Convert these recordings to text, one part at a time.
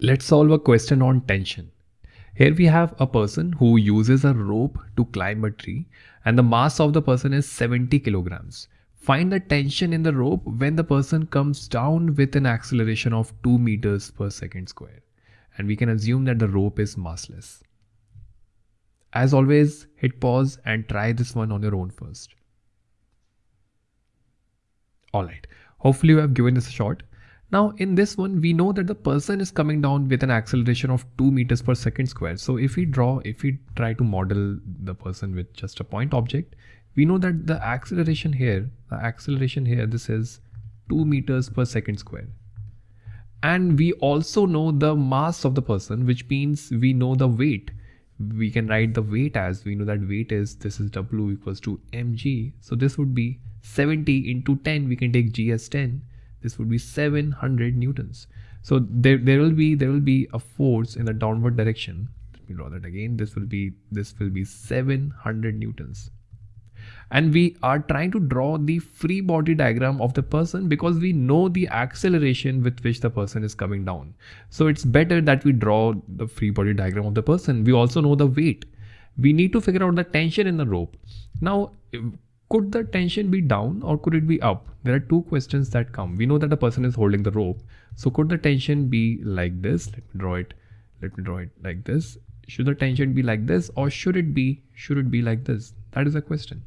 Let's solve a question on tension. Here we have a person who uses a rope to climb a tree and the mass of the person is 70 kilograms. Find the tension in the rope when the person comes down with an acceleration of 2 meters per second square. And we can assume that the rope is massless. As always, hit pause and try this one on your own first. Alright, hopefully you have given this a shot. Now in this one, we know that the person is coming down with an acceleration of 2 meters per second square. So if we draw, if we try to model the person with just a point object, we know that the acceleration here, the acceleration here, this is 2 meters per second square. And we also know the mass of the person, which means we know the weight. We can write the weight as we know that weight is, this is W equals to mg. So this would be 70 into 10, we can take g as 10 this would be 700 newtons. So there, there will be there will be a force in the downward direction. Let me draw that again. This will be this will be 700 newtons. And we are trying to draw the free body diagram of the person because we know the acceleration with which the person is coming down. So it's better that we draw the free body diagram of the person. We also know the weight. We need to figure out the tension in the rope. Now could the tension be down or could it be up? There are two questions that come. We know that the person is holding the rope. So could the tension be like this? Let me draw it. Let me draw it like this. Should the tension be like this or should it be, should it be like this? That is a question.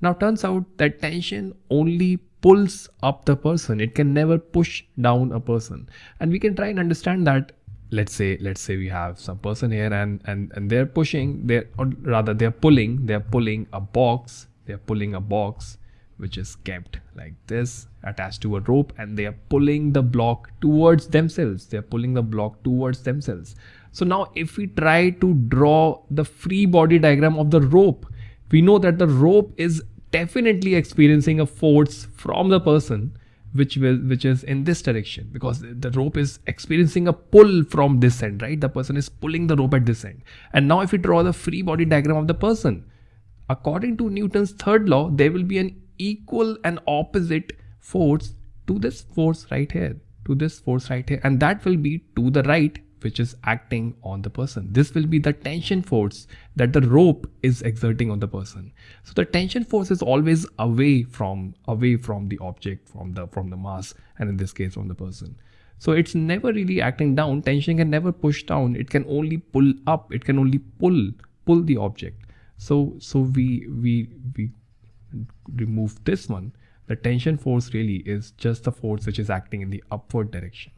Now turns out that tension only pulls up the person. It can never push down a person. And we can try and understand that let's say let's say we have some person here and and and they're pushing they're or rather they're pulling they're pulling a box they're pulling a box which is kept like this attached to a rope and they are pulling the block towards themselves. They're pulling the block towards themselves. So now if we try to draw the free body diagram of the rope we know that the rope is definitely experiencing a force from the person which will which is in this direction because the rope is experiencing a pull from this end right? The person is pulling the rope at this end. And now if we draw the free body diagram of the person according to newton's third law there will be an equal and opposite force to this force right here to this force right here and that will be to the right which is acting on the person. This will be the tension force that the rope is exerting on the person. So the tension force is always away from away from the object, from the from the mass, and in this case from the person. So it's never really acting down. Tension can never push down. It can only pull up. It can only pull pull the object. So so we we we remove this one. The tension force really is just the force which is acting in the upward direction.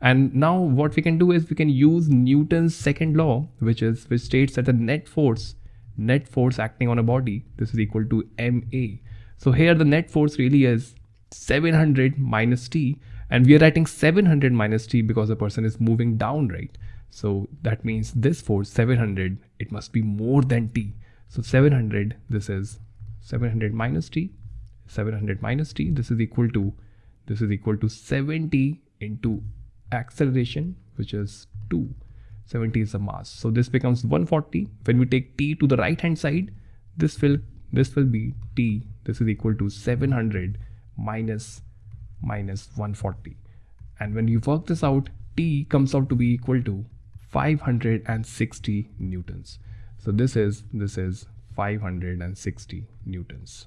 And now what we can do is we can use Newton's second law, which is which states that the net force, net force acting on a body, this is equal to ma. So here the net force really is 700 minus t, and we are writing 700 minus t because the person is moving down, right? So that means this force 700, it must be more than t. So 700, this is 700 minus t, 700 minus t, this is equal to, this is equal to 70 into acceleration which is 2 70 is the mass. So this becomes 140 when we take t to the right hand side this will this will be t. This is equal to 700 minus minus 140 and when you work this out t comes out to be equal to 560 newtons. So this is this is 560 newtons